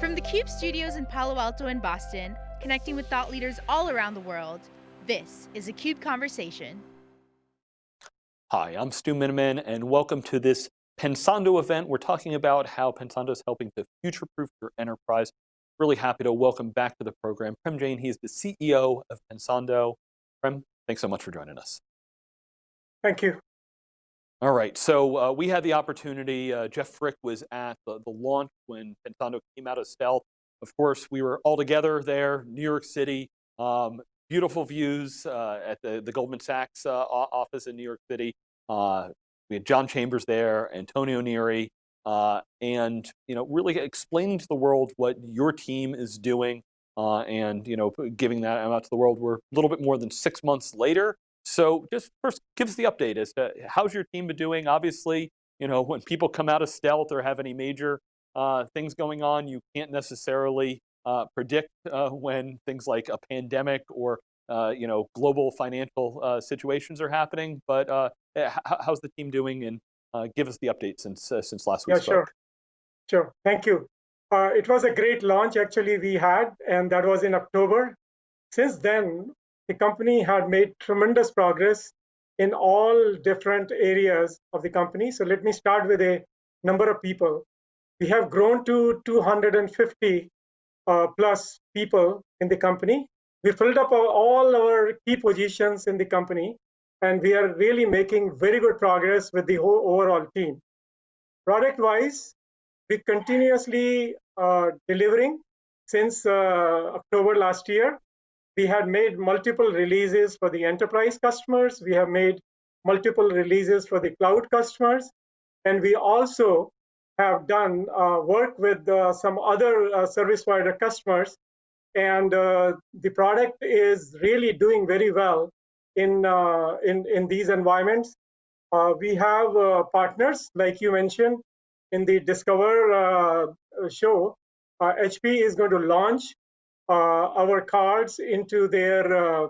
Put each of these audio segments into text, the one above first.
From the CUBE studios in Palo Alto and Boston, connecting with thought leaders all around the world, this is a CUBE Conversation. Hi, I'm Stu Miniman, and welcome to this Pensando event. We're talking about how Pensando is helping to future-proof your enterprise. Really happy to welcome back to the program Prem Jain. He's the CEO of Pensando. Prem, thanks so much for joining us. Thank you. All right, so uh, we had the opportunity, uh, Jeff Frick was at the, the launch when Pensando came out of stealth. Of course, we were all together there, New York City, um, beautiful views uh, at the, the Goldman Sachs uh, office in New York City. Uh, we had John Chambers there, Antonio Neri, uh, and you know, really explaining to the world what your team is doing and you know, giving that out to the world. We're a little bit more than six months later, so just first give us the update as to how's your team been doing? Obviously, you know, when people come out of stealth or have any major uh, things going on, you can't necessarily uh, predict uh, when things like a pandemic or uh, you know global financial uh, situations are happening. But uh, eh, how's the team doing? And give us the update since since last week. Yeah, spoke. sure, sure. Thank you. it was a great launch actually we had, and that was in October. Since then, the company had made tremendous progress in all different areas of the company. So let me start with a number of people. We have grown to 250 uh, plus people in the company. We filled up all our key positions in the company, and we are really making very good progress with the whole overall team. Product-wise, we continuously uh, delivering since uh, October last year we had made multiple releases for the enterprise customers. We have made multiple releases for the cloud customers. And we also have done uh, work with uh, some other uh, service provider customers. And uh, the product is really doing very well in, uh, in, in these environments. Uh, we have partners, like you mentioned, in the Discover show. HP is going to launch our cards into their uh,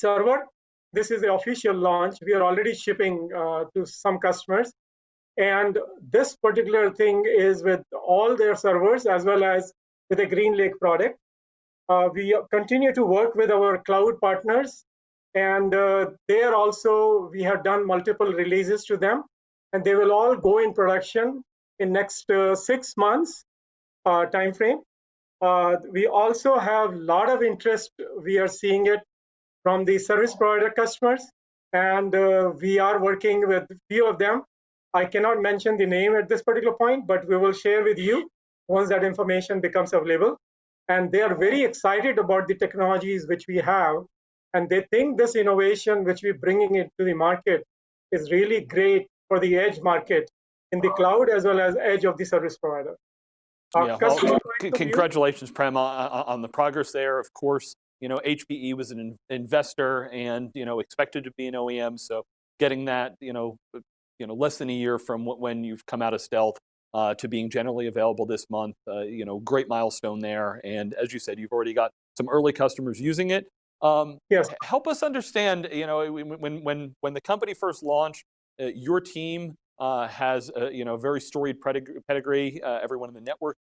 server. This is the official launch. We are already shipping uh, to some customers. And this particular thing is with all their servers as well as with the GreenLake product. Uh, we continue to work with our cloud partners and uh, there also we have done multiple releases to them and they will all go in production in next uh, six months time frame uh, we also have a lot of interest. We are seeing it from the service provider customers, and uh, we are working with a few of them. I cannot mention the name at this particular point, but we will share with you once that information becomes available. And they are very excited about the technologies which we have, and they think this innovation which we're bringing into the market is really great for the edge market in the cloud as well as edge of the service provider. Uh, yeah, well, congratulations, Prem, on the progress there. Of course, you know, HPE was an investor and, you know, expected to be an OEM. So getting that, you know, you know, less than a year from when you've come out of stealth uh, to being generally available this month, uh, you know, great milestone there. And as you said, you've already got some early customers using it. Um, yes. Help us understand, you know, when, when, when the company first launched, uh, your team uh, has a, you know very storied pedigree. Uh, everyone in the network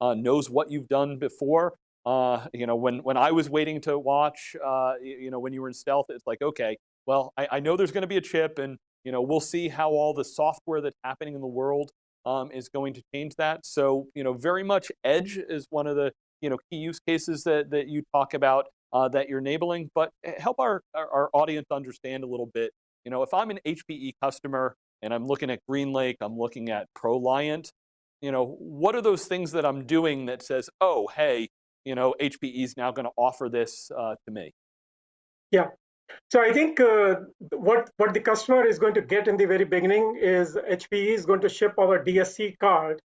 uh, knows what you've done before. Uh, you know, when when I was waiting to watch, uh, you know, when you were in stealth, it's like, okay, well, I, I know there's going to be a chip, and you know, we'll see how all the software that's happening in the world um, is going to change that. So, you know, very much edge is one of the you know key use cases that that you talk about uh, that you're enabling. But eh, help our, our our audience understand a little bit. You know, if I'm an HPE customer and I'm looking at GreenLake, I'm looking at ProLiant, you know, what are those things that I'm doing that says, oh, hey, you know, HPE is now going to offer this uh, to me? Yeah. So I think uh, what what the customer is going to get in the very beginning is HPE is going to ship our DSC card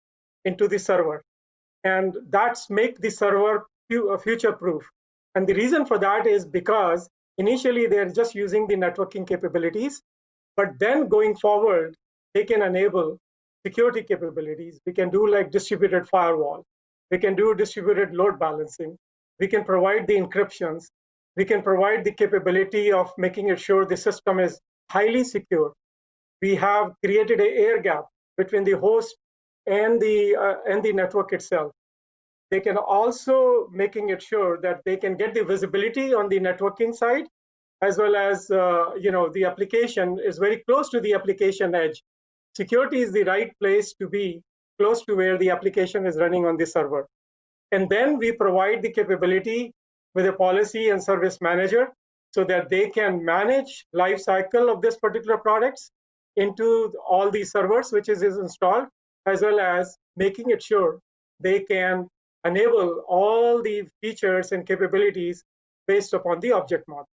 into the server, and that's make the server uh, future proof. And the reason for that is because initially they're just using the networking capabilities, but then going forward, they can enable security capabilities. We can do like distributed firewall. We can do distributed load balancing. We can provide the encryptions. We can provide the capability of making it sure the system is highly secure. We have created an air gap between the host and the uh, and the network itself. they can also making it sure that they can get the visibility on the networking side, as well as uh, you know the application is very close to the application edge. Security is the right place to be close to where the application is running on the server. And then we provide the capability with a policy and service manager so that they can manage life cycle of this particular products into all these servers which is, is installed as well as making it sure they can enable all the features and capabilities based upon the object model.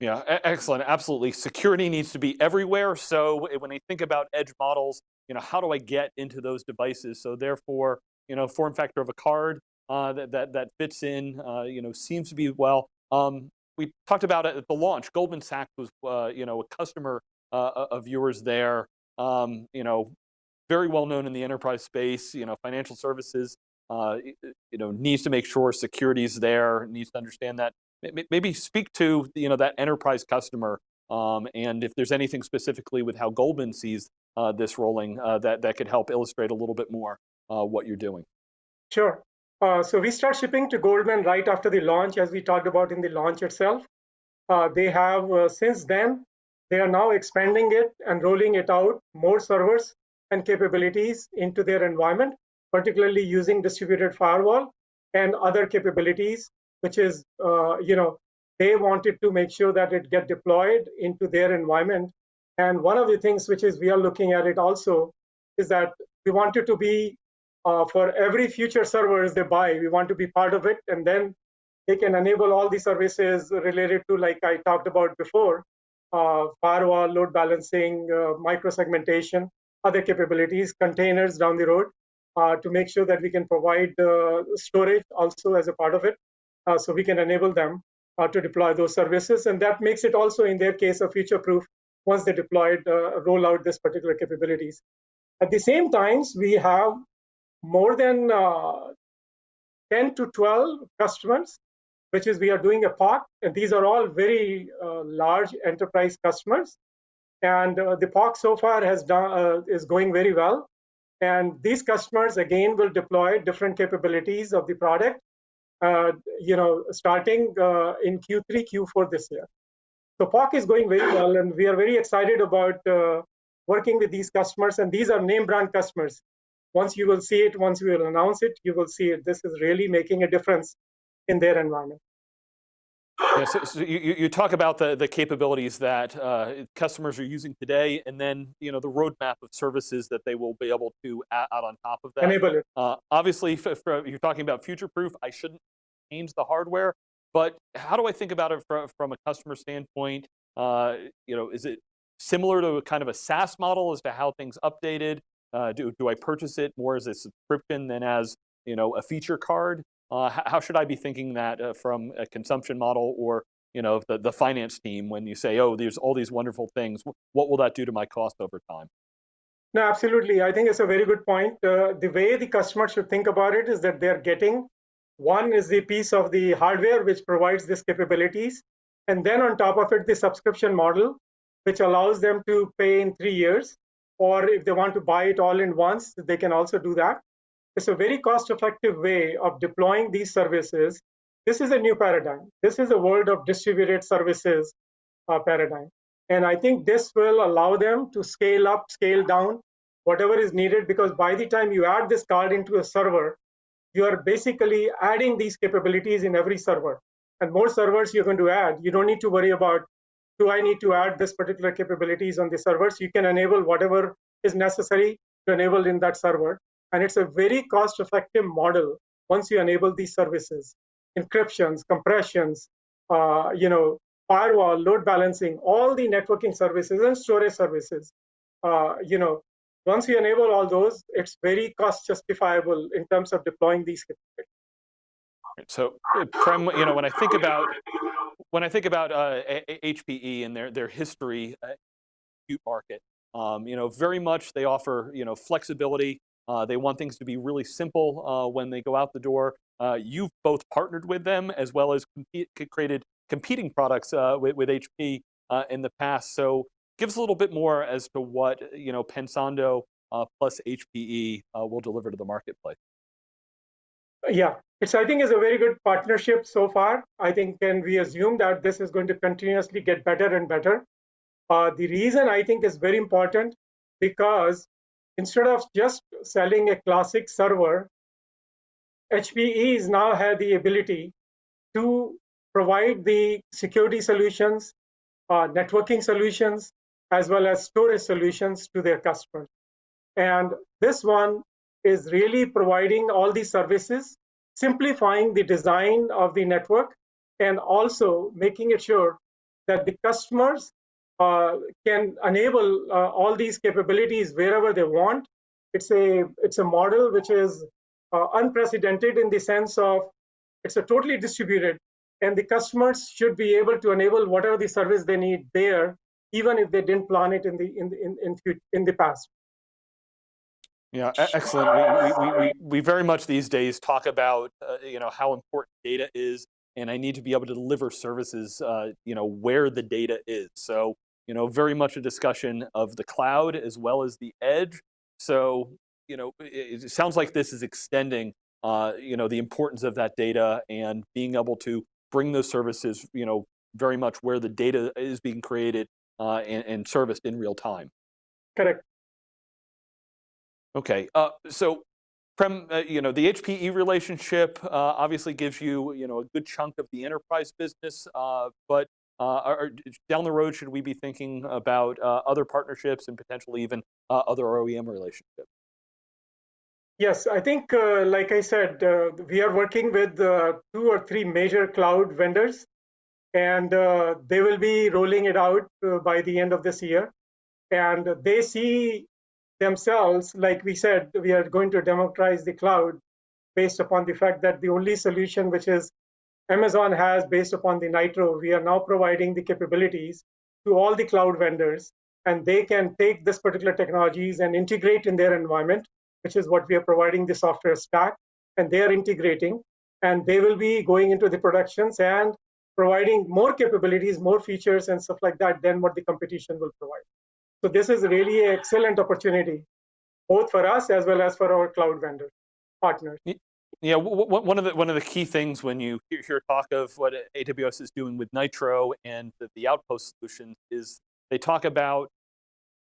Yeah, excellent. Absolutely. Security needs to be everywhere. So when I think about edge models, you know, how do I get into those devices? So therefore, you know, form factor of a card uh, that, that, that fits in, uh, you know, seems to be well. Um, we talked about it at the launch. Goldman Sachs was, uh, you know, a customer uh, of yours there. Um, you know, very well known in the enterprise space. You know, financial services. Uh, you know, needs to make sure security is there. Needs to understand that. Maybe speak to you know that enterprise customer, um, and if there's anything specifically with how Goldman sees uh, this rolling uh, that that could help illustrate a little bit more uh, what you're doing. Sure. Uh, so we start shipping to Goldman right after the launch, as we talked about in the launch itself. Uh, they have since then they are now expanding it and rolling it out more servers and capabilities into their environment, particularly using distributed firewall and other capabilities, which is, uh, you know, they wanted to make sure that it get deployed into their environment. And one of the things which is we are looking at it also is that we wanted to be uh, for every future servers they buy, we want to be part of it, and then they can enable all the services related to like I talked about before, uh, firewall, load balancing, uh, micro-segmentation, other capabilities, containers down the road uh, to make sure that we can provide storage also as a part of it. So we can enable them to deploy those services. And that makes it also, in their case, a future-proof once they deployed, roll out this particular capabilities. At the same times, we have more than 10 to 12 customers which is we are doing a POC, and these are all very uh, large enterprise customers. And uh, the POC so far has done uh, is going very well. And these customers again will deploy different capabilities of the product, uh, you know, starting uh, in Q3, Q4 this year. So POC is going very well, and we are very excited about uh, working with these customers. And these are name brand customers. Once you will see it, once we will announce it, you will see it. This is really making a difference in their environment. Yeah, so, so you, you talk about the, the capabilities that uh, customers are using today, and then you know the roadmap of services that they will be able to add on top of that. Enable it. Uh, obviously, if, you're talking about future-proof, I shouldn't the hardware, but how do I think about it from, from a customer standpoint? Uh, you know, is it similar to a kind of a SaaS model as to how things updated? Uh, do, do I purchase it more as a subscription than as you know a feature card? Uh, how should I be thinking that uh, from a consumption model or you know the, the finance team when you say, oh, there's all these wonderful things, what will that do to my cost over time? No, absolutely. I think it's a very good point. Uh, the way the customer should think about it is that they're getting one is the piece of the hardware which provides these capabilities, and then on top of it, the subscription model, which allows them to pay in three years, or if they want to buy it all in once, they can also do that. It's a very cost effective way of deploying these services. This is a new paradigm. This is a world of distributed services uh, paradigm. And I think this will allow them to scale up, scale down, whatever is needed, because by the time you add this card into a server, you are basically adding these capabilities in every server. And more servers you're going to add, you don't need to worry about, do I need to add this particular capabilities on the servers? You can enable whatever is necessary to enable in that server. And it's a very cost effective model once you enable these services, encryptions, compressions, uh, you know, firewall, load balancing, all the networking services and storage services. Uh, you know, once you enable all those, it's very cost justifiable in terms of deploying these capabilities. So, Prem, you know, when I think about when I think about uh, HPE and their their history, uh, market, um, you know, very much they offer you know flexibility uh, they want things to be really simple uh, when they go out the door. Uh, you've both partnered with them as well as created competing products uh, with, with, HP uh, in the past. So give us a little bit more as to what you know Pensando uh, plus HPE will deliver to the marketplace. yeah, it's I think is a very good partnership so far. I think can we assume that this is going to continuously get better and better. Uh, the reason I think is very important because instead of just selling a classic server, HPE is now have the ability to provide the security solutions, uh, networking solutions, as well as storage solutions to their customers. And this one is really providing all these services, simplifying the design of the network, and also making it sure that the customers uh, can enable uh, all these capabilities wherever they want. It's a it's a model which is uh, unprecedented in the sense of it's a totally distributed, and the customers should be able to enable whatever the service they need there, even if they didn't plan it in the in in in, in the past. Yeah, excellent. We, we, we, we very much these days talk about, uh, you know, how important data is, and I need to be able to deliver services, uh, you know, where the data is. So, you know, very much a discussion of the cloud as well as the edge. So, you know, it, it sounds like this is extending, uh, you know, the importance of that data and being able to bring those services, you know, very much where the data is being created uh, and, and serviced in real time. Correct. Okay, uh, so Prem, uh, you know, the HPE relationship uh, obviously gives you, you know, a good chunk of the enterprise business, uh, but uh, are, down the road, should we be thinking about uh, other partnerships and potentially even other OEM relationships? Yes, I think, like I said, we are working with two or three major cloud vendors, and uh, they will be rolling it out uh, by the end of this year. And they see themselves, like we said, we are going to democratize the cloud based upon the fact that the only solution which is Amazon has based upon the Nitro, we are now providing the capabilities to all the cloud vendors, and they can take this particular technologies and integrate in their environment, which is what we are providing the software stack, and they are integrating, and they will be going into the productions and providing more capabilities, more features, and stuff like that than what the competition will provide. So this is really an excellent opportunity, both for us as well as for our cloud vendor partners. Yeah, one of the one of the key things when you hear talk of what AWS is doing with Nitro and the, the Outpost solution is they talk about,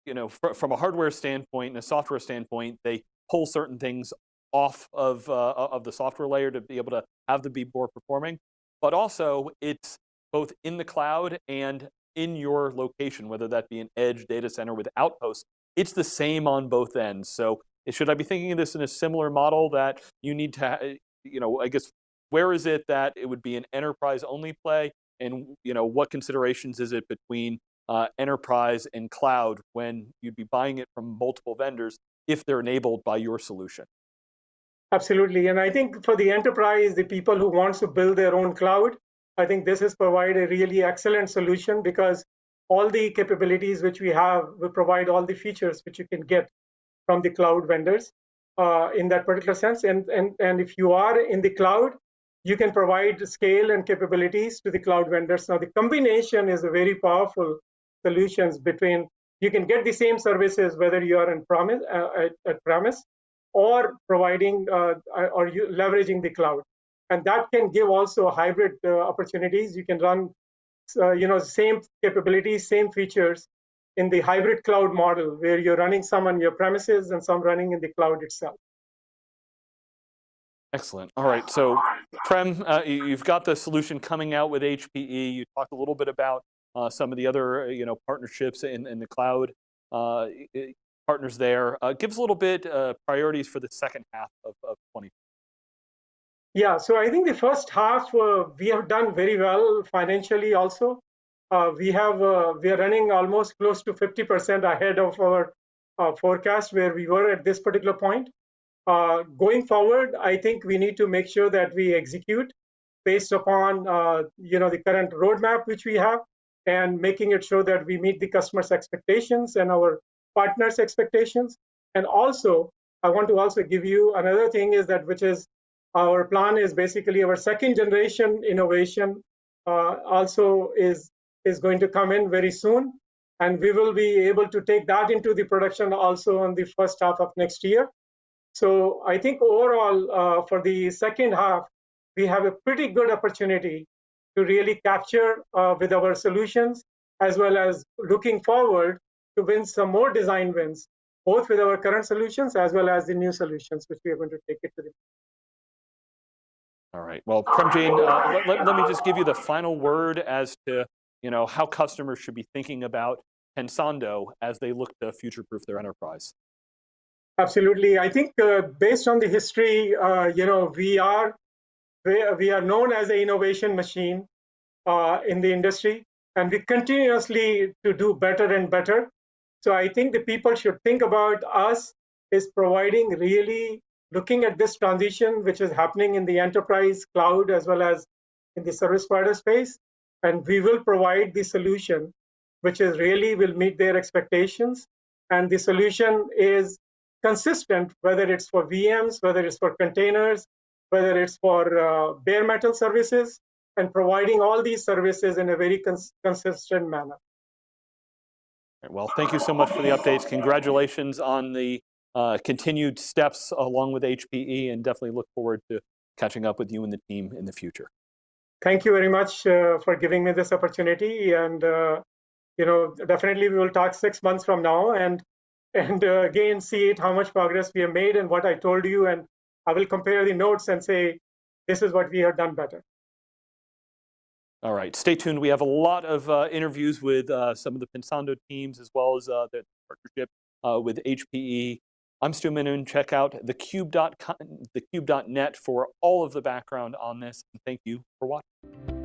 you know, from a hardware standpoint and a software standpoint, they pull certain things off of uh, of the software layer to be able to have them be more performing, but also it's both in the cloud and in your location, whether that be an edge data center with outposts, it's the same on both ends. So should I be thinking of this in a similar model that you need to, you know, I guess, where is it that it would be an enterprise only play? And you know, what considerations is it between uh, enterprise and cloud when you'd be buying it from multiple vendors if they're enabled by your solution? Absolutely, and I think for the enterprise, the people who wants to build their own cloud, I think this is provide a really excellent solution because all the capabilities which we have will provide all the features which you can get from the cloud vendors uh, in that particular sense. And, and, and if you are in the cloud, you can provide scale and capabilities to the cloud vendors. Now the combination is a very powerful solutions between you can get the same services whether you are in promise uh, at, at premise or providing uh, or leveraging the cloud and that can give also hybrid uh, opportunities. You can run, uh, you know, same capabilities, same features in the hybrid cloud model, where you're running some on your premises and some running in the cloud itself. Excellent. All right. So, Prem, uh, you've got the solution coming out with HPE. You talked a little bit about uh, some of the other, uh, you know, partnerships in, in the cloud uh, partners there. give us a little bit priorities for the second half of, of 2020. Yeah, so I think the first half uh, we have done very well financially also. Uh, we have uh, we are running almost close to 50% ahead of our uh, forecast where we were at this particular point. Uh, going forward, I think we need to make sure that we execute based upon uh, you know the current roadmap which we have and making it sure that we meet the customers' expectations and our partners' expectations. And also, I want to also give you another thing is that which is our plan is basically our second generation innovation uh, also is, is going to come in very soon. And we will be able to take that into the production also in the first half of next year. So I think overall, uh, for the second half, we have a pretty good opportunity to really capture uh, with our solutions, as well as looking forward to win some more design wins, both with our current solutions as well as the new solutions, which we are going to take it to the All right. Well, Prem Jain, uh, let, let, let, me just give you the final word as to you know how customers should be thinking about Pensando as they look to future-proof their enterprise. Absolutely. I think uh, based on the history, uh, you know, we are we are known as an innovation machine uh, in the industry, and we continuously to do better and better. So I think the people should think about us is providing really looking at this transition which is happening in the enterprise cloud as well as in the service provider space, and we will provide the solution which is really will meet their expectations. And the solution is consistent, whether it's for VMs, whether it's for containers, whether it's for uh, bare metal services, and providing all these services in a very cons consistent manner. Well, thank you so much for the updates. Congratulations on the uh, continued steps along with HPE, and definitely look forward to catching up with you and the team in the future. Thank you very much uh, for giving me this opportunity. And, uh, you know, definitely we will talk six months from now and, and uh, again, see it, how much progress we have made and what I told you. And I will compare the notes and say, this is what we have done better. All right, stay tuned. We have a lot of uh, interviews with uh, some of the Pensando teams as well as uh, the partnership uh, with HPE. I'm Stu Miniman. Check out thecube.net for all of the background on this. And thank you for watching.